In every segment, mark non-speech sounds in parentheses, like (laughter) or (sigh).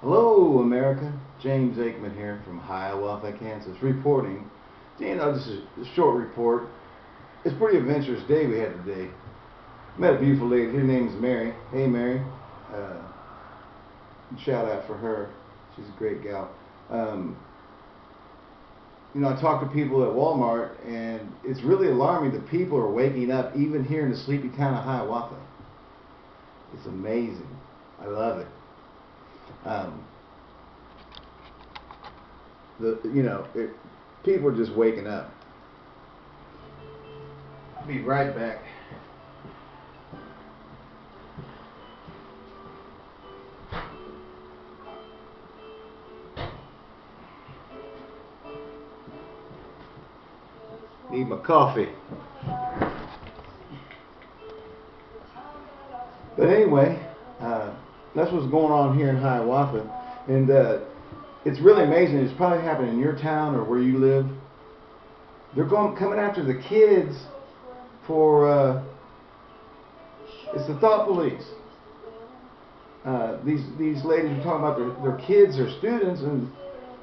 Hello, America. James Aikman here from Hiawatha, Kansas, reporting. You know, this is a short report. It's a pretty adventurous day we had today. Met a beautiful lady. Her name is Mary. Hey, Mary. Uh, shout out for her. She's a great gal. Um, you know, I talk to people at Walmart, and it's really alarming that people are waking up even here in the sleepy town of Hiawatha. It's amazing. I love it. Um, the you know it, people are just waking up. I'll be right back. Need my coffee. But anyway, that's what's going on here in Hiawatha, and uh, it's really amazing. It's probably happening in your town or where you live. They're going coming after the kids for uh, it's the thought police. Uh, these these ladies are talking about their, their kids or students, and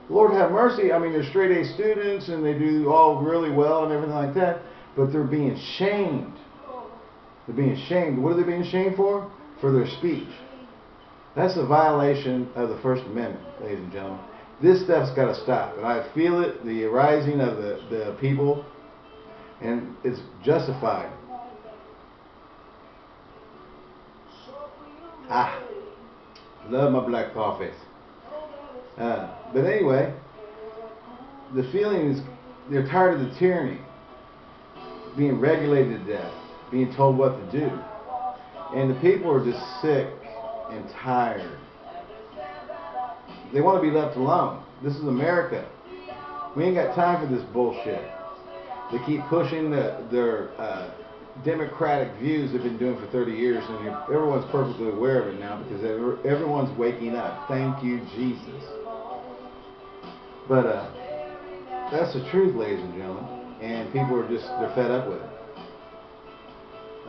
Lord have mercy. I mean, they're straight A students and they do all really well and everything like that, but they're being shamed. They're being shamed. What are they being shamed for? For their speech. That's a violation of the First Amendment, ladies and gentlemen. This stuff's got to stop. And I feel it, the rising of the, the people, and it's justified. Ah, love my black coffees. Uh, but anyway, the feeling is they're tired of the tyranny, being regulated to death, being told what to do. And the people are just sick and tired. They want to be left alone. This is America. We ain't got time for this bullshit. They keep pushing the, their uh, democratic views they've been doing for 30 years, and everyone's perfectly aware of it now because everyone's waking up. Thank you, Jesus. But uh, that's the truth, ladies and gentlemen, and people are just they're fed up with it.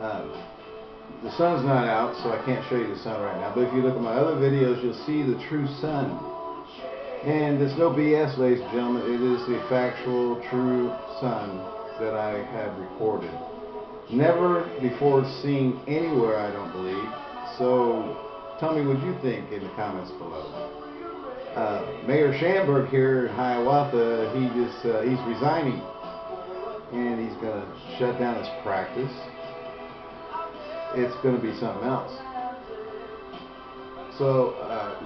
Um, the sun's not out, so I can't show you the sun right now. But if you look at my other videos, you'll see the true sun. And there's no BS, ladies and gentlemen. It is the factual, true sun that I have recorded. Never before seen anywhere, I don't believe. So tell me what you think in the comments below. Uh, Mayor Schamberg here in Hiawatha, he just uh, he's resigning, and he's going to shut down his practice it's going to be something else. So uh,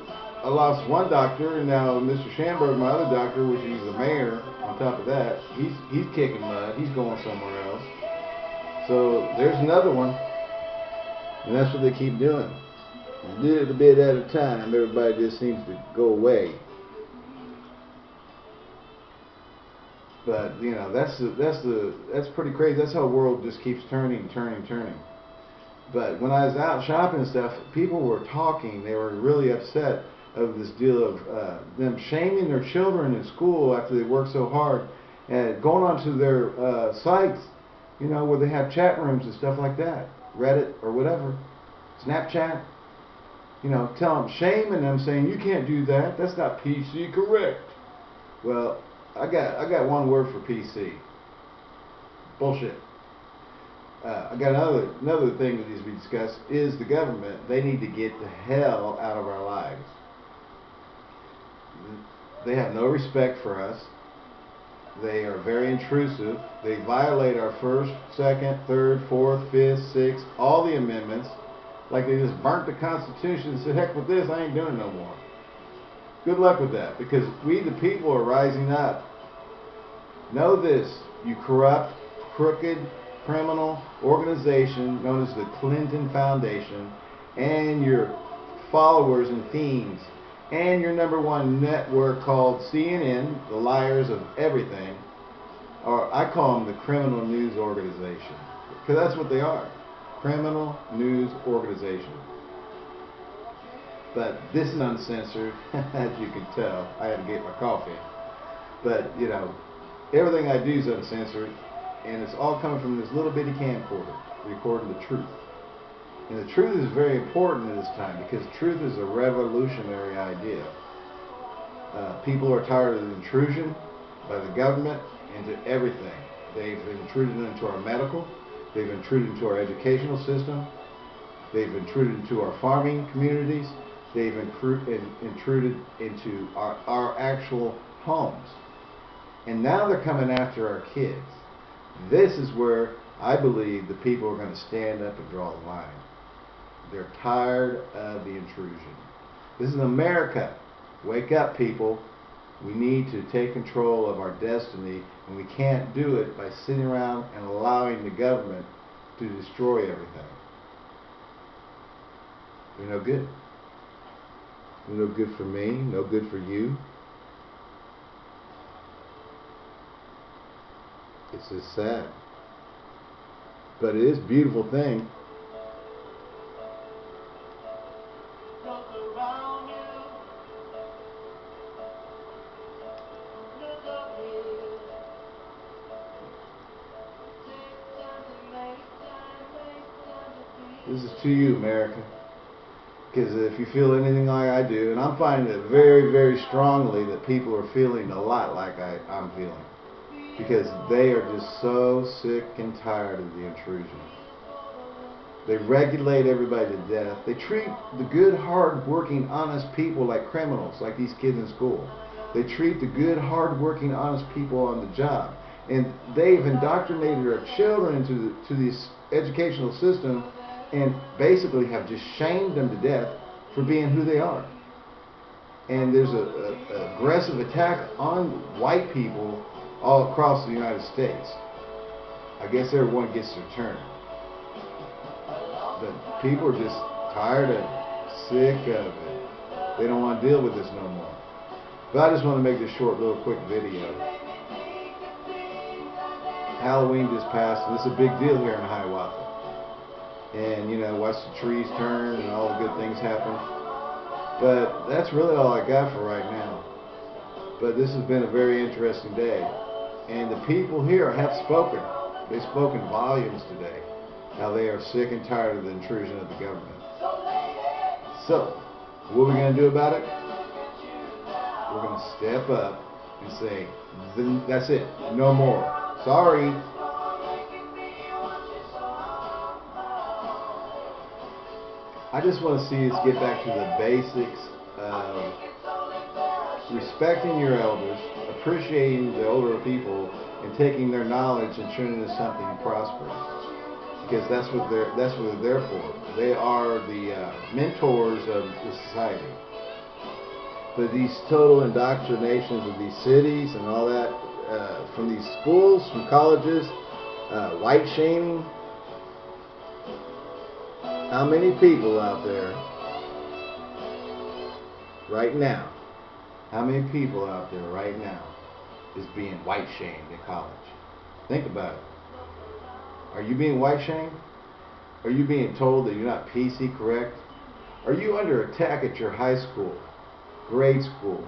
I lost one doctor, and now Mr. Shamberg, my other doctor, which is the mayor. On top of that, he's he's kicking mud. He's going somewhere else. So there's another one, and that's what they keep doing. A little bit at a time, everybody just seems to go away. But you know, that's the that's the that's pretty crazy. That's how the world just keeps turning, turning, turning. But when I was out shopping and stuff, people were talking. They were really upset of this deal of uh, them shaming their children in school after they work so hard and going onto their uh, sites, you know, where they have chat rooms and stuff like that, Reddit or whatever, Snapchat. You know, tell them, shaming them, saying you can't do that. That's not PC correct. Well, I got I got one word for PC. Bullshit. Uh, I got another another thing that needs to be discussed is the government. They need to get the hell out of our lives. They have no respect for us. They are very intrusive. They violate our first, second, third, fourth, fifth, sixth, all the amendments. Like they just burnt the Constitution and said, heck with this, I ain't doing no more. Good luck with that, because we the people are rising up. Know this, you corrupt, crooked, criminal organization known as the Clinton Foundation and your followers and fiends and your number one network called CNN, the liars of everything, or I call them the criminal news organization. Because that's what they are. Criminal news organization. But this is uncensored, (laughs) as you can tell. I had to get my coffee. But, you know, everything I do is uncensored and it's all coming from this little bitty camcorder recording the truth. And the truth is very important at this time because truth is a revolutionary idea. Uh, people are tired of the intrusion by the government into everything. They've intruded into our medical, they've intruded into our educational system, they've intruded into our farming communities, they've intruded into our, our actual homes. And now they're coming after our kids. This is where I believe the people are going to stand up and draw the line. They're tired of the intrusion. This is America. Wake up, people. We need to take control of our destiny, and we can't do it by sitting around and allowing the government to destroy everything. They're no good. They're no good for me, no good for you. It's just sad. But it is a beautiful thing. This is to you, America. Because if you feel anything like I do, and I'm finding it very, very strongly that people are feeling a lot like I, I'm feeling because they are just so sick and tired of the intrusion. They regulate everybody to death. They treat the good, hard-working, honest people like criminals, like these kids in school. They treat the good, hard-working, honest people on the job. And they've indoctrinated our children into the, to this educational system and basically have just shamed them to death for being who they are. And there's a, aggressive attack on white people all across the United States. I guess everyone gets their turn. But people are just tired of sick of it. They don't want to deal with this no more. But I just want to make this short little quick video. Halloween just passed, and is a big deal here in Hiawatha. And, you know, watch the trees turn and all the good things happen. But that's really all I got for right now. But this has been a very interesting day. And the people here have spoken. They've spoken volumes today. How they are sick and tired of the intrusion of the government. So, what are we going to do about it? We're going to step up and say, that's it. No more. Sorry. I just want to see us get back to the basics of respecting your elders, appreciating the older people and taking their knowledge and turning it into something prosperous. Because that's what they're that's what they're there for. They are the uh, mentors of the society. But these total indoctrinations of these cities and all that, uh, from these schools, from colleges, uh, white shaming. How many people out there right now? How many people out there right now is being white shamed in college. Think about it. Are you being white shamed? Are you being told that you're not PC correct? Are you under attack at your high school, grade school?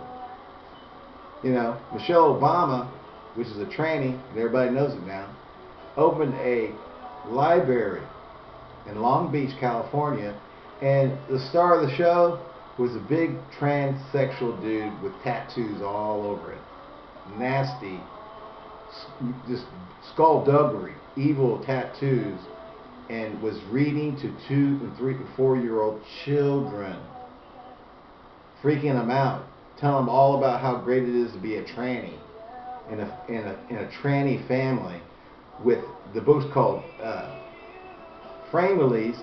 You know, Michelle Obama, which is a tranny, and everybody knows it now, opened a library in Long Beach, California, and the star of the show was a big transsexual dude with tattoos all over it nasty, just skullduggery, evil tattoos, and was reading to two and three and four year old children, freaking them out, telling them all about how great it is to be a tranny in a, in a, in a tranny family with the book's called uh, Families,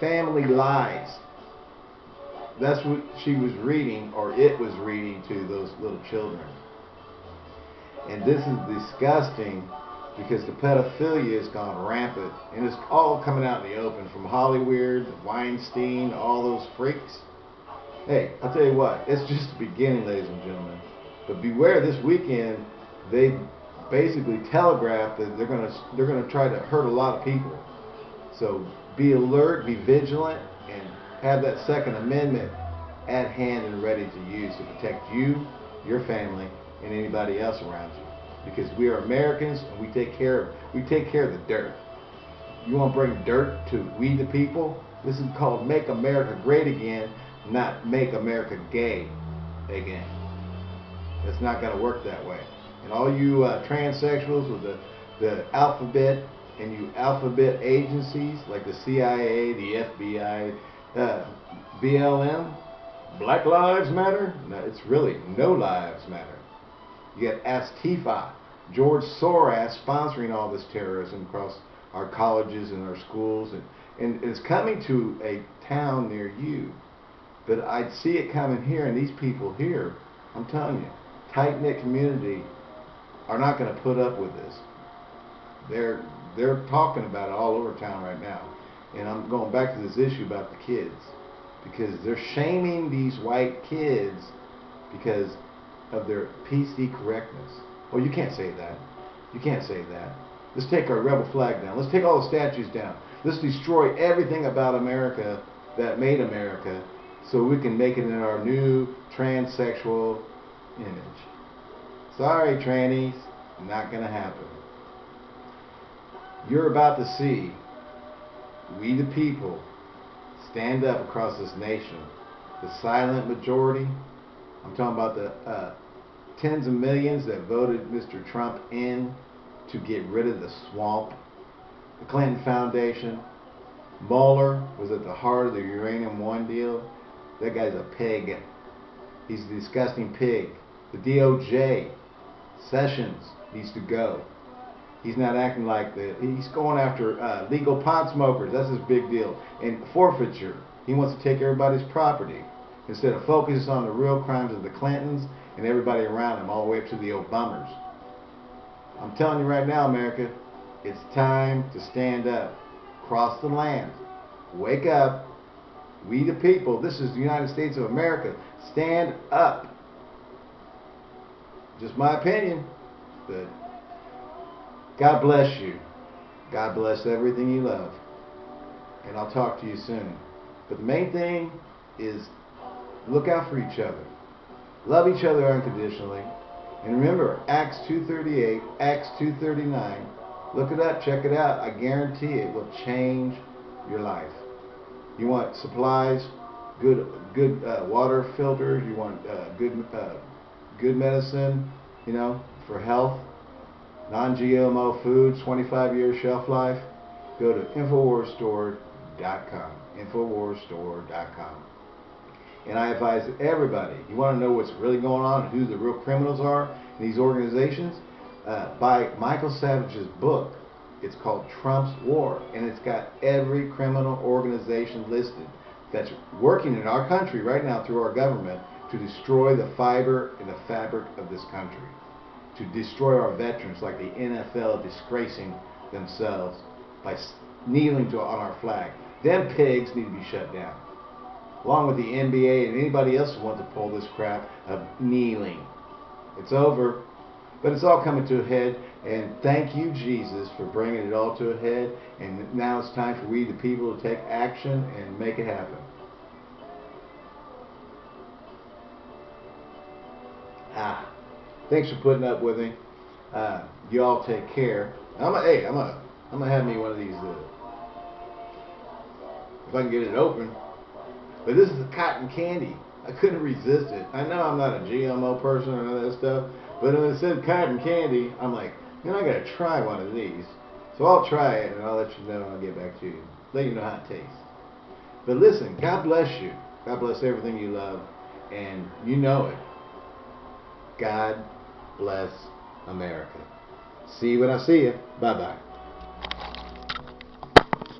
Family Lies that's what she was reading, or it was reading to those little children. And this is disgusting because the pedophilia has gone rampant. And it's all coming out in the open from Hollywood, Weinstein, all those freaks. Hey, I'll tell you what, it's just the beginning, ladies and gentlemen. But beware this weekend, they basically telegraphed that they're gonna they're gonna try to hurt a lot of people. So be alert, be vigilant, have that Second Amendment at hand and ready to use to protect you, your family, and anybody else around you. Because we are Americans and we take care of we take care of the dirt. you want to bring dirt to we the people? This is called Make America Great Again, not Make America Gay again. It's not going to work that way. And all you uh, transsexuals with the, the alphabet and you alphabet agencies like the CIA, the FBI, uh, BLM, Black Lives Matter? No, it's really no lives matter. You got Antifa, George Soros sponsoring all this terrorism across our colleges and our schools, and, and it's coming to a town near you. But I'd see it coming here, and these people here, I'm telling you, tight knit community are not going to put up with this. They're they're talking about it all over town right now, and I'm going back to this issue about the kids because they're shaming these white kids because of their PC correctness. Oh, you can't say that. You can't say that. Let's take our rebel flag down. Let's take all the statues down. Let's destroy everything about America that made America so we can make it in our new transsexual image. Sorry, trannies, not going to happen. You're about to see we the people stand up across this nation. The silent majority, I'm talking about the uh, tens of millions that voted Mr. Trump in to get rid of the swamp. The Clinton Foundation. Mueller was at the heart of the Uranium One deal. That guy's a pig. He's a disgusting pig. The DOJ, Sessions, needs to go. He's not acting like that. He's going after uh, legal pot smokers. That's his big deal. And forfeiture. He wants to take everybody's property instead of focus on the real crimes of the Clintons and everybody around them, all the way up to the Obamas. I'm telling you right now, America, it's time to stand up. Cross the land. Wake up. We the people. This is the United States of America. Stand up. Just my opinion, but God bless you. God bless everything you love. And I'll talk to you soon. But the main thing is look out for each other. Love each other unconditionally. And remember, Acts 2.38, Acts 2.39, look it up, check it out. I guarantee it will change your life. You want supplies, good good uh, water filters, you want uh, good uh, good medicine, you know, for health, non-GMO foods, 25 year shelf life, go to InfoWarsStore.com. InfoWarsStore.com. And I advise everybody, you want to know what's really going on and who the real criminals are in these organizations? Uh, buy Michael Savage's book. It's called Trump's War, and it's got every criminal organization listed that's working in our country right now through our government to destroy the fiber and the fabric of this country to destroy our veterans like the NFL disgracing themselves by kneeling to, on our flag. Them pigs need to be shut down. Along with the NBA and anybody else who wants to pull this crap of kneeling. It's over. But it's all coming to a head. And thank you, Jesus, for bringing it all to a head. And now it's time for we, the people, to take action and make it happen. Ah. Thanks for putting up with me. Uh, you all take care. I'm a, hey, I'm a, I'm gonna have me one of these. Uh, if I can get it open. But this is a cotton candy. I couldn't resist it. I know I'm not a GMO person or none of that stuff, but when it said cotton candy, I'm like, man, I gotta try one of these. So I'll try it and I'll let you know and I'll get back to you. Let you know how it tastes. But listen, God bless you. God bless everything you love. And you know it. God bless America. See you when I see you. Bye bye.